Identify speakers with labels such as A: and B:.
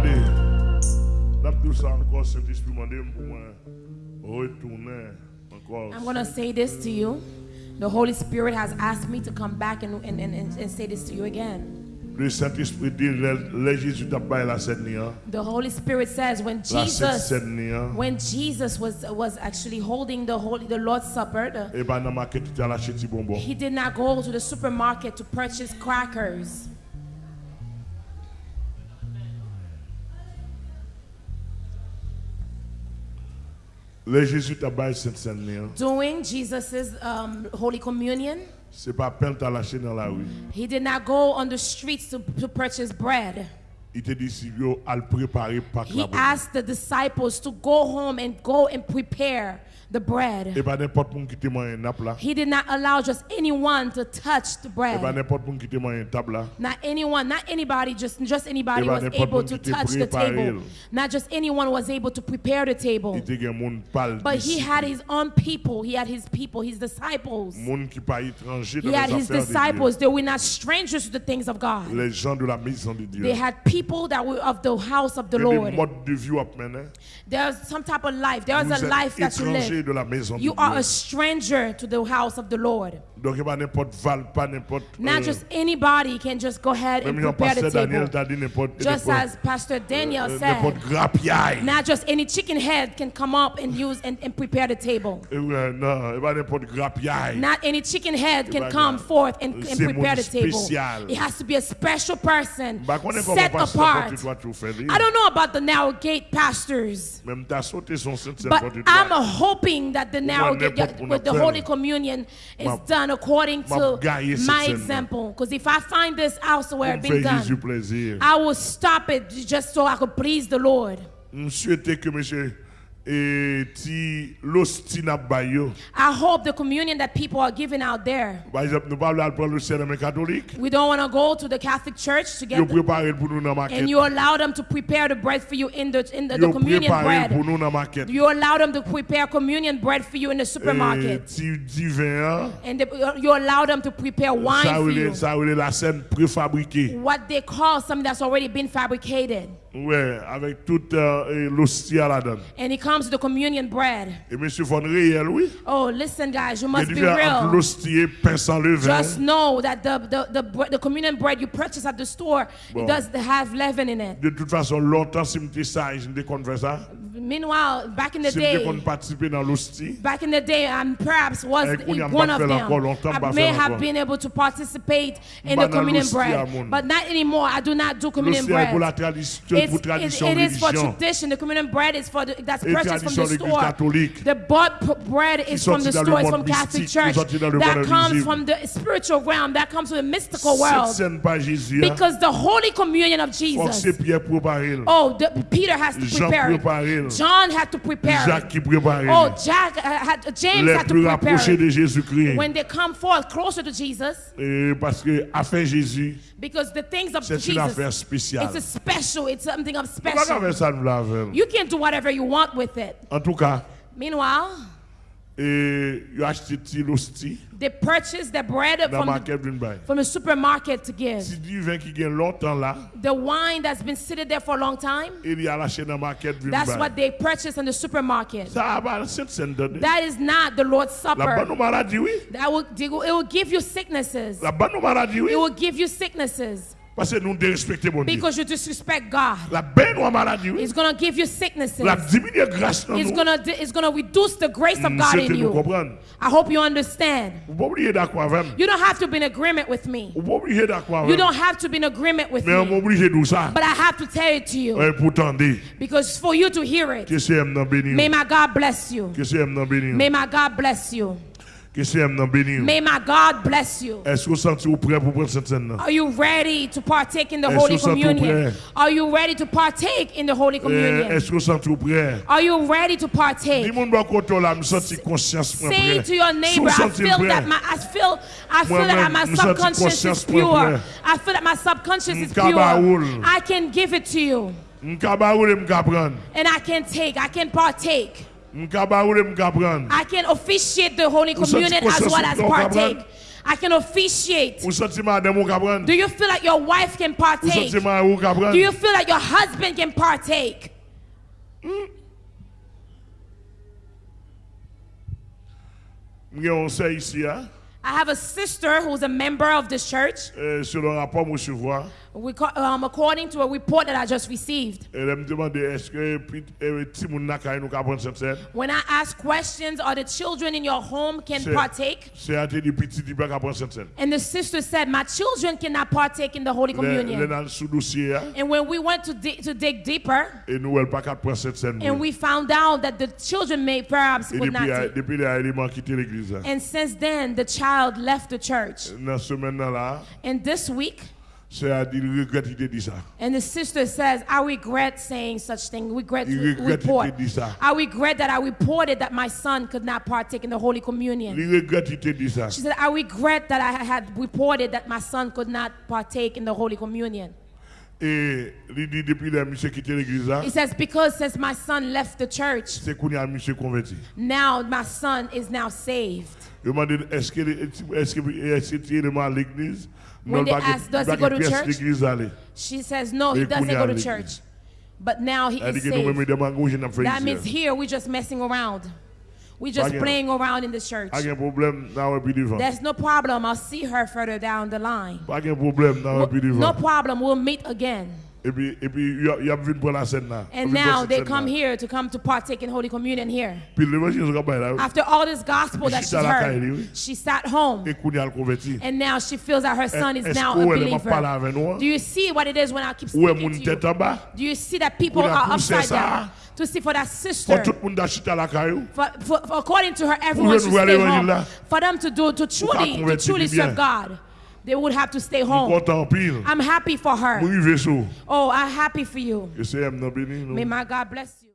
A: Regardez, n'a tout ça encore, Saint-Esprit m'a demandé pour moi retourner.
B: I'm going to say this to you. The Holy Spirit has asked me to come back and, and, and, and say this to you again.
A: Le Saint-Esprit dit, le, le Jésus t'a baillé la scène, hein.
B: The Holy Spirit says when Jesus when Jesus was was actually holding the holy the Lord's Supper, the-
A: Et ben, dans ma quête, tu as lâché petit bonbon.
B: he did not go to the supermarket to purchase crackers.
A: Le Jésus t'a baillé cette scène.
B: Doing Jesus's um, Holy Communion,
A: C'est pas peine lâché dans la rue.
B: he did not go on the streets to, to purchase bread.
A: Il te dit, si yo, à le préparer, pas que
B: He asked the disciples to go home and go and prepare the bread.
A: Et pas n'importe qui te mange un nappe là.
B: He did not allow just anyone to touch the bread.
A: n'importe qui te mange un table là.
B: Not anyone, not anybody, just just anybody
A: Eh
B: was able to touch the table. Not just anyone was able to prepare the table.
A: Il te gen moun pal.
B: But he had his own people. He had his people, his disciples.
A: Moun qui pas étranger dans
B: He had his disciples. They were not strangers to the things of God.
A: Les gens de la maison de Dieu.
B: They had people that were of the house of the
A: Il y a des
B: Lord.
A: vie. Eh?
B: There's some type of life. There's
A: Vous
B: a life that you live.
A: de la maison de
B: You are a stranger to the house of the Lord.
A: Donc, il n'y a pas val.
B: Not
A: euh,
B: just anybody can just go ahead and prepare the
A: Daniel
B: table.
A: t'a dit n'importe.
B: Just as Pastor euh, Daniel
A: euh,
B: said, not just any chicken head can come up and use and, and prepare the table.
A: Et non, il pas n'importe grapiaille.
B: Not any chicken head can come forth and, and prepare the table. It has to be a special person,
A: Bah, qu'on est comme
B: set apart.
A: quand tu dois tout faire.
B: I don't know about the narrow gate pastors,
A: Même t'as sauté son saint
B: but I'm hoping that the narrow gate with the Holy. Communion is done according to my example. Because if I find this elsewhere being done. I will stop it just so I could please the Lord.
A: Je souhaitais que monsieur et ti l'hostie n'a pas yo.
B: I hope the communion that people are giving out there.
A: Par exemple, nous parlons de prendre le serment catholique.
B: We don't want to go to the Catholic Church to get the,
A: préparé pour nous dans ma
B: and you allow them to prepare the bread for you in the in the, the communion bread.
A: nous dans maquette.
B: You allow them to prepare communion bread for you in the supermarket. And the, you allow them to prepare wine for you.
A: ça relève la scène préfabriquée.
B: What they call something that's already been fabricated.
A: Ouais, avec toute euh, et l'hostie à la donne.
B: And he comes to the communion bread.
A: Et monsieur Von réel, oui.
B: Oh, listen, guys, you
A: Il y a
B: must be real.
A: l'hostie pain sans levain.
B: Just know that the, the, the, the communion bread you purchase at the store,
A: Bon.
B: it does have leaven in it.
A: De toute façon, longtemps, si je sage, je ne ça.
B: Meanwhile, back in the
A: Si
B: day,
A: participer dans l'hostie,
B: Back in the day, and perhaps was
A: Eh, qu'on y a
B: one of them. I may have been able to participate in the communion bread, but not anymore. I do not do communion
A: l'hostie est pour
B: bread. It's, it, is for tradition. The communion bread is for the, that's purchased from the store. The bought bread is from the
A: sorti dans le
B: store. It's from Catholic Church.
A: sorti dans le
B: That comes from the spiritual realm. That comes from the mystical world.
A: scène pas Jésus. hein.
B: Because the Holy Communion of
A: Faut que c'est
B: Jesus. Oh, the, Peter has to
A: prépare.
B: it. John had to prepare
A: Jacques
B: it. Oh, Jack uh, had, James
A: Les
B: had to prepare
A: de Jésus-Christ.
B: when they come forth closer to Jesus,
A: Et parce que affaire Jésus,
B: because the things of
A: c'est une affaire
B: Jesus,
A: spéciale.
B: it's a special, it's something of special.
A: faire ça nous l'avons.
B: You can't do whatever you want with it.
A: En tout cas,
B: Meanwhile,
A: et il a l'hostie
B: they purchase the bread from the,
A: caisse d'une baille.
B: from the supermarket to give.
A: Si du vin qui gagne longtemps là,
B: The wine that's been sitting there for a long time,
A: il y a lâché dans ma
B: that's what they purchase in the supermarket.
A: Ça va, c'est scène
B: That is not the Lord's
A: La bonne
B: Supper.
A: maladie, oui.
B: That will, it will give you sicknesses.
A: La bonne maladie, oui.
B: It will give you sicknesses
A: Parce que nous dérespectons mon Dieu.
B: because you disrespect God.
A: La bonne maladie.
B: It's gonna give you sicknesses.
A: La diminuer grâce dans
B: It's
A: nous.
B: gonna it's gonna reduce the grace of
A: Mm,
B: God in you.
A: comprendre.
B: I hope you understand.
A: Vous pas d'accord avec moi.
B: You don't have to be in agreement with me.
A: Vous pas d'accord
B: You don't have to be in agreement with
A: Mais on
B: me.
A: de ça.
B: But I have to tell it to you
A: Ouais, pour tendre.
B: because for you to hear it.
A: Que c'est aime dans béni.
B: May my God bless you.
A: Que c'est aime dans béni.
B: May my God bless you.
A: Que c'est aime dans béni.
B: May my God bless you.
A: Est-ce que vous sentez prêt pour prendre cette scène?
B: Are you ready to partake in the Holy
A: te
B: Communion? Are you ready to partake in the Holy
A: Eh,
B: Communion?
A: Est-ce que vous sentez prêt?
B: Are you ready to
A: Dis
B: partake?
A: mon doigt côté là, me senti conscience moi
B: Say to your neighbor, I feel that my I feel I feel that my subconscious is pure. I feel that my subconscious is pure. I can give it to you. And I can take, I can partake. I can officiate the Holy Communion as well as partake. I can officiate.
A: Ou senti madame ou kapran?
B: Do you feel like your wife can partake?
A: senti ma ou kapran?
B: Do you feel like your husband can partake? Hmm?
A: Mwen gen yon se isi ya.
B: I have a sister who's a member of this church.
A: Eh, Sur le rapport mwen chevwa.
B: We um, according to a report that I just received.
A: Lè m demande eske pit- ti moun nakay nou kapran sen sen?
B: When I ask questions, are the children in your home can partake?
A: Se ate di piti di ba kapran sen sen.
B: And the sister said, My children cannot partake in the Holy Communion.
A: nan sou dosye ya.
B: And when we went to, di- to dig deeper,
A: nou el pa kat pran sen sen.
B: and we found out that the children may perhaps would not take.
A: depi le a eleman kite l'eglise. la.
B: And since then, the child left the church.
A: Nan semen nan la,
B: And this week,
A: se a di li regret ite di sa.
B: and the sister says, I regret saying such thing. Regret report. I regret that I reported that my son could not partake in the Holy Communion.
A: Li regret ite di sa.
B: She said, I regret that I had reported that my son could not partake in the Holy Communion.
A: E li di depi le misye kite l'eglise
B: He says, Because since my son left the church,
A: se koun ya misye konverti.
B: now my son is now saved.
A: Yo mande eske li- eske eske ti eleman l'eglise?
B: When they ask, does he go to church? She says, No, he doesn't go to church. But now he
A: A
B: is
A: ke nou mèmè
B: saved.
A: nan
B: That means here we're just messing around. We're just playing around in the church.
A: Pa gen problem nan wè pi divan.
B: There's no problem. I'll see her further down the line.
A: Pa gen problem nan wè pi
B: No problem. We'll meet again.
A: E e y ap vin pou la nan.
B: And now they come here to come to partake in Holy Communion here.
A: Pi le mèche yon bay la.
B: After all this gospel that
A: She
B: heard, she sat home. And now she feels that her son is now a
A: ou elle m'a parlé
B: believer. Do you see what it is when I keep speaking to you? Do you see that people are upside down? To see for that sister,
A: tout moun da chita la kayou?
B: for, for, for according to her, everyone
A: Ou
B: should stay home. For them to do to truly, to truly serve God, they would have to stay home. I'm happy for her.
A: Mou rive sou.
B: Oh, I'm happy for you.
A: Que c'est M nan béni nou.
B: May my God bless you.